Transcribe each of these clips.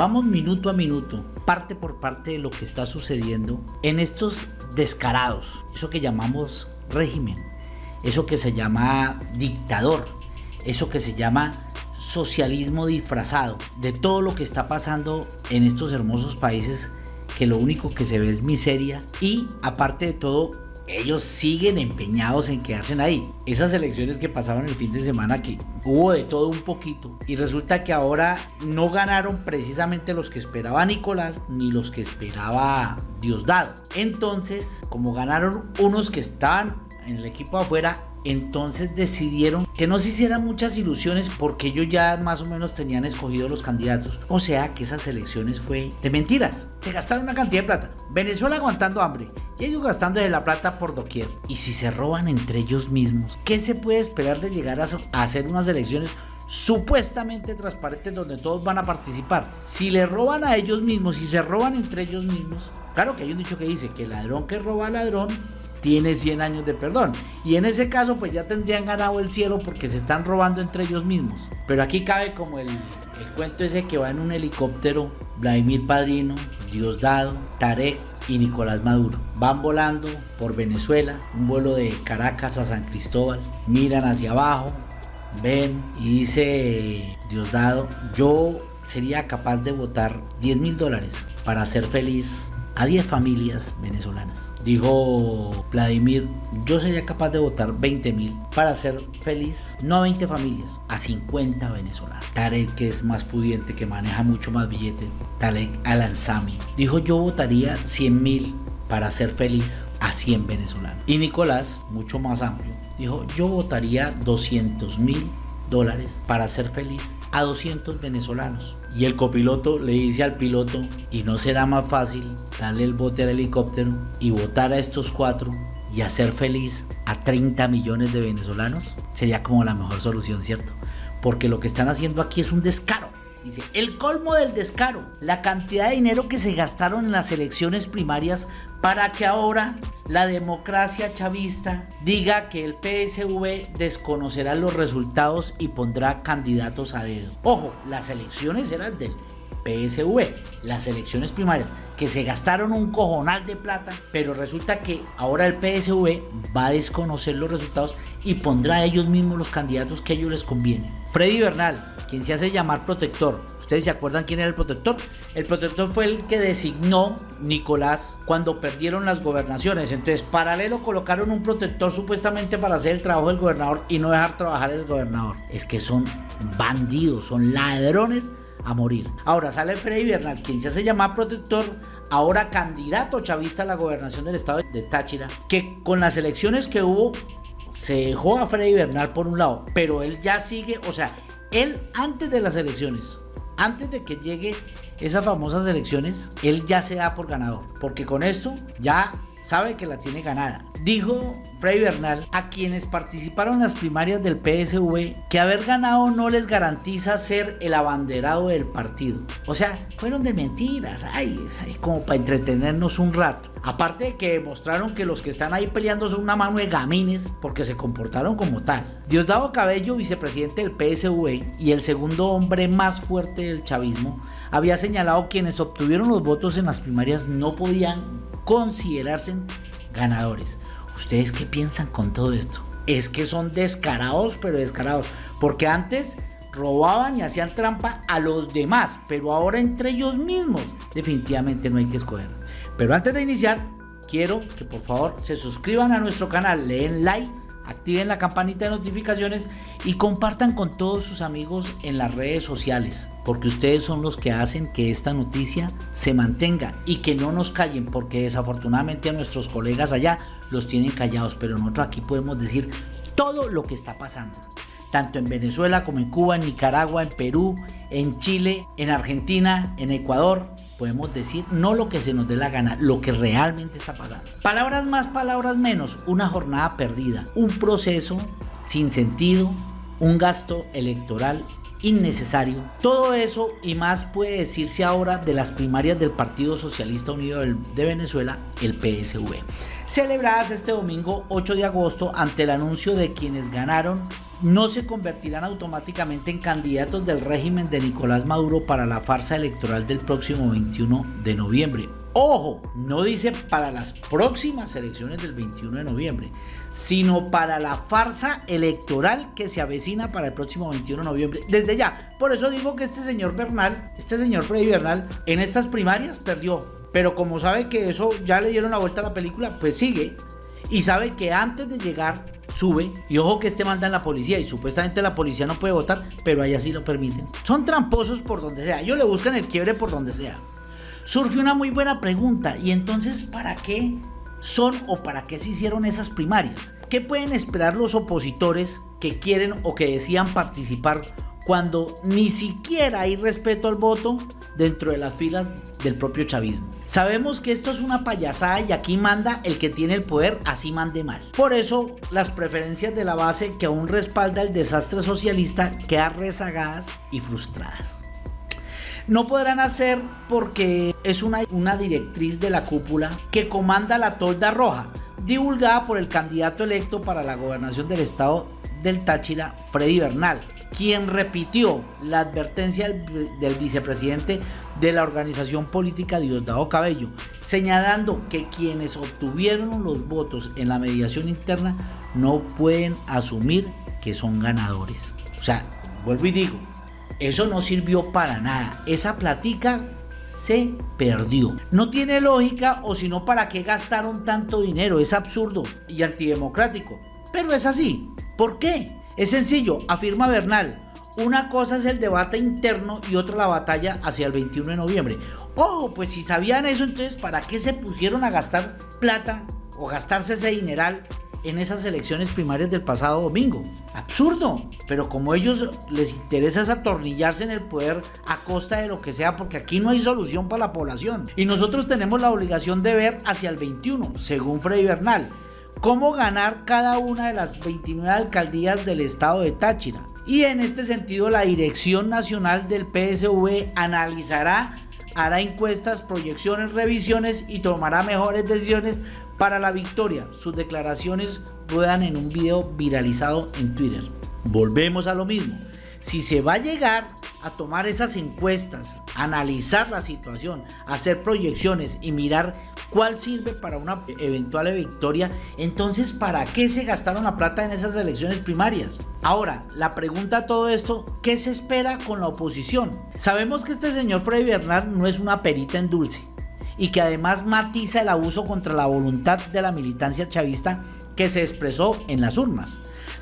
Vamos minuto a minuto, parte por parte de lo que está sucediendo en estos descarados, eso que llamamos régimen, eso que se llama dictador, eso que se llama socialismo disfrazado, de todo lo que está pasando en estos hermosos países que lo único que se ve es miseria y aparte de todo ellos siguen empeñados en quedarse ahí. Esas elecciones que pasaron el fin de semana que hubo de todo un poquito y resulta que ahora no ganaron precisamente los que esperaba Nicolás ni los que esperaba Diosdado. Entonces, como ganaron unos que estaban en el equipo afuera, entonces decidieron que no se hicieran muchas ilusiones porque ellos ya más o menos tenían escogido los candidatos. O sea que esas elecciones fue de mentiras. Se gastaron una cantidad de plata. Venezuela aguantando hambre y ellos gastando de la plata por doquier. Y si se roban entre ellos mismos, ¿qué se puede esperar de llegar a hacer unas elecciones supuestamente transparentes donde todos van a participar? Si le roban a ellos mismos, y se roban entre ellos mismos, claro que hay un dicho que dice que el ladrón que roba al ladrón tiene 100 años de perdón. Y en ese caso pues ya tendrían ganado el cielo porque se están robando entre ellos mismos. Pero aquí cabe como el, el cuento ese que va en un helicóptero, Vladimir Padrino, Diosdado, Tarek y Nicolás Maduro. Van volando por Venezuela, un vuelo de Caracas a San Cristóbal, miran hacia abajo, ven y dice Diosdado, yo sería capaz de votar 10 mil dólares para ser feliz a 10 familias venezolanas. Dijo Vladimir, yo sería capaz de votar 20 mil para ser feliz, no a 20 familias, a 50 venezolanos. Tarek, que es más pudiente, que maneja mucho más billete, Tarek Alanzami, dijo yo votaría 100 mil para ser feliz a 100 venezolanos. Y Nicolás, mucho más amplio, dijo yo votaría 200 mil dólares para ser feliz a 200 venezolanos. Y el copiloto le dice al piloto, ¿y no será más fácil darle el bote al helicóptero y votar a estos cuatro y hacer feliz a 30 millones de venezolanos? Sería como la mejor solución, ¿cierto? Porque lo que están haciendo aquí es un descaro. Dice, el colmo del descaro, la cantidad de dinero que se gastaron en las elecciones primarias para que ahora la democracia chavista diga que el PSV desconocerá los resultados y pondrá candidatos a dedo. Ojo, las elecciones eran del PSV, las elecciones primarias, que se gastaron un cojonal de plata, pero resulta que ahora el PSV va a desconocer los resultados y pondrá a ellos mismos los candidatos que a ellos les conviene. Freddy Bernal, quien se hace llamar protector. ¿Ustedes se acuerdan quién era el protector? El protector fue el que designó Nicolás cuando perdieron las gobernaciones. Entonces, paralelo colocaron un protector supuestamente para hacer el trabajo del gobernador y no dejar trabajar el gobernador. Es que son bandidos, son ladrones a morir. Ahora sale Freddy Bernal, quien se hace llamar protector, ahora candidato chavista a la gobernación del estado de Táchira, que con las elecciones que hubo se dejó a Freddy Bernal por un lado, pero él ya sigue, o sea, él antes de las elecciones, antes de que llegue esas famosas elecciones, él ya se da por ganador, porque con esto ya sabe que la tiene ganada. Dijo Frei Bernal a quienes participaron en las primarias del PSV que haber ganado no les garantiza ser el abanderado del partido. O sea, fueron de mentiras, ay, es como para entretenernos un rato. Aparte de que demostraron que los que están ahí peleando son una mano de gamines porque se comportaron como tal. Diosdado Cabello, vicepresidente del PSV y el segundo hombre más fuerte del chavismo, había señalado quienes obtuvieron los votos en las primarias no podían considerarse ganadores. ¿Ustedes qué piensan con todo esto? Es que son descarados, pero descarados. Porque antes robaban y hacían trampa a los demás, pero ahora entre ellos mismos definitivamente no hay que escoger. Pero antes de iniciar, quiero que por favor se suscriban a nuestro canal, leen like activen la campanita de notificaciones y compartan con todos sus amigos en las redes sociales, porque ustedes son los que hacen que esta noticia se mantenga y que no nos callen, porque desafortunadamente a nuestros colegas allá los tienen callados, pero nosotros aquí podemos decir todo lo que está pasando tanto en Venezuela como en Cuba, en Nicaragua, en Perú, en Chile, en Argentina, en Ecuador, podemos decir no lo que se nos dé la gana, lo que realmente está pasando. Palabras más, palabras menos, una jornada perdida, un proceso sin sentido, un gasto electoral innecesario. Todo eso y más puede decirse ahora de las primarias del Partido Socialista Unido de Venezuela, el PSV, celebradas este domingo 8 de agosto ante el anuncio de quienes ganaron no se convertirán automáticamente en candidatos del régimen de Nicolás Maduro para la farsa electoral del próximo 21 de noviembre. Ojo, no dice para las próximas elecciones del 21 de noviembre, sino para la farsa electoral que se avecina para el próximo 21 de noviembre. Desde ya, por eso digo que este señor Bernal, este señor Freddy Bernal, en estas primarias perdió. Pero como sabe que eso ya le dieron la vuelta a la película, pues sigue. Y sabe que antes de llegar sube y ojo que este manda en la policía y supuestamente la policía no puede votar, pero ahí así lo permiten. Son tramposos por donde sea, ellos le buscan el quiebre por donde sea surge una muy buena pregunta. ¿Y entonces para qué son o para qué se hicieron esas primarias? ¿Qué pueden esperar los opositores que quieren o que decían participar cuando ni siquiera hay respeto al voto dentro de las filas del propio chavismo. Sabemos que esto es una payasada y aquí manda el que tiene el poder, así mande mal. Por eso las preferencias de la base que aún respalda el desastre socialista quedan rezagadas y frustradas. No podrán hacer porque es una, directriz de la cúpula que comanda la tolda roja, divulgada por el candidato electo para la gobernación del estado del Táchira, Freddy Bernal, quien repitió la advertencia del, vicepresidente de la organización política Diosdado Cabello, señalando que quienes obtuvieron los votos en la mediación interna no pueden asumir que son ganadores. O sea, vuelvo y digo, eso no sirvió para nada. Esa platica se perdió. No tiene lógica o si no, ¿para qué gastaron tanto dinero? Es absurdo y antidemocrático. Pero es así. ¿Por qué? Es sencillo, afirma Bernal. Una cosa es el debate interno y otra la batalla hacia el 21 de noviembre. Oh, pues si sabían eso, entonces ¿para qué se pusieron a gastar plata o gastarse ese dineral en esas elecciones primarias del pasado domingo. Absurdo. Pero como ellos les interesa atornillarse en el poder a costa de lo que sea, porque aquí no hay solución para la población. Y nosotros tenemos la obligación de ver hacia el 21, según Freddy Bernal, cómo ganar cada una de las 29 alcaldías del estado de Táchira. Y en este sentido, la Dirección Nacional del PSV analizará hará encuestas, proyecciones, revisiones y tomará mejores decisiones para la victoria. Sus declaraciones ruedan en un video viralizado en Twitter. Volvemos a lo mismo. Si se va a llegar a tomar esas encuestas, analizar la situación, hacer proyecciones y mirar cuál sirve para una eventual victoria, entonces ¿para qué se gastaron la plata en esas elecciones primarias? Ahora, la pregunta a todo esto, ¿qué se espera con la oposición? Sabemos que este señor Freddy Bernard no es una perita en dulce y que además matiza el abuso contra la voluntad de la militancia chavista que se expresó en las urnas.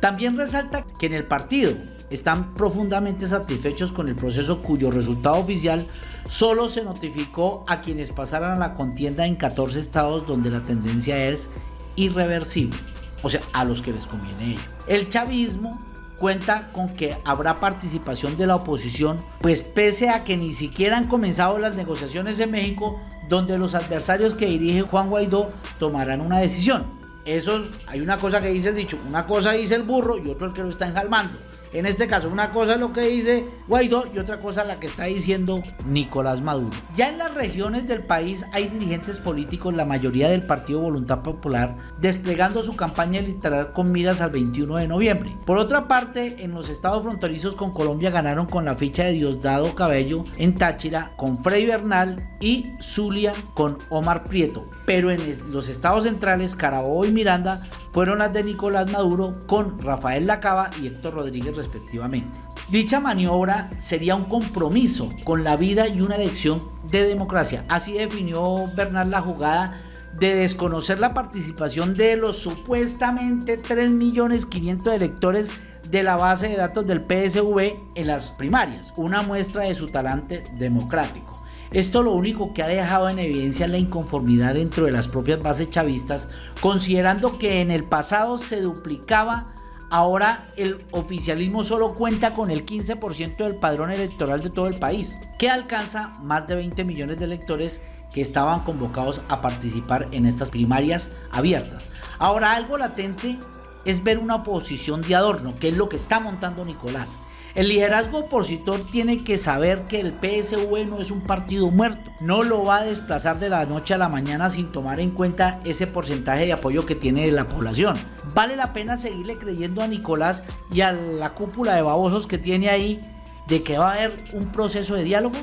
También resalta que en el partido están profundamente satisfechos con el proceso cuyo resultado oficial solo se notificó a quienes pasaran a la contienda en 14 estados donde la tendencia es irreversible, o sea, a los que les conviene ello. El chavismo cuenta con que habrá participación de la oposición, pues pese a que ni siquiera han comenzado las negociaciones en México, donde los adversarios que dirige Juan Guaidó tomarán una decisión. Eso hay una cosa que dice el dicho, una cosa dice el burro y otro el que lo está enjalmando. En este caso, una cosa es lo que dice Guaidó y otra cosa la que está diciendo Nicolás Maduro. Ya en las regiones del país hay dirigentes políticos, la mayoría del Partido Voluntad Popular, desplegando su campaña literal con miras al 21 de noviembre. Por otra parte, en los estados fronterizos con Colombia ganaron con la ficha de Diosdado Cabello en Táchira, con Frei Bernal y Zulia con Omar Prieto. Pero en los estados centrales, Carabobo y Miranda fueron las de Nicolás Maduro con Rafael Lacaba y Héctor Rodríguez respectivamente. Dicha maniobra sería un compromiso con la vida y una elección de democracia. Así definió Bernal la jugada de desconocer la participación de los supuestamente 3.500.000 electores de la base de datos del PSV en las primarias, una muestra de su talante democrático. Esto lo único que ha dejado en evidencia la inconformidad dentro de las propias bases chavistas, considerando que en el pasado se duplicaba, ahora el oficialismo solo cuenta con el 15% del padrón electoral de todo el país, que alcanza más de 20 millones de electores que estaban convocados a participar en estas primarias abiertas. Ahora algo latente es ver una oposición de adorno, que es lo que está montando Nicolás. El liderazgo opositor tiene que saber que el PSV no es un partido muerto. No lo va a desplazar de la noche a la mañana sin tomar en cuenta ese porcentaje de apoyo que tiene la población. Vale la pena seguirle creyendo a Nicolás y a la cúpula de babosos que tiene ahí de que va a haber un proceso de diálogo.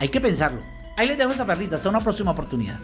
Hay que pensarlo. Ahí les dejo esa perrita. Hasta una próxima oportunidad.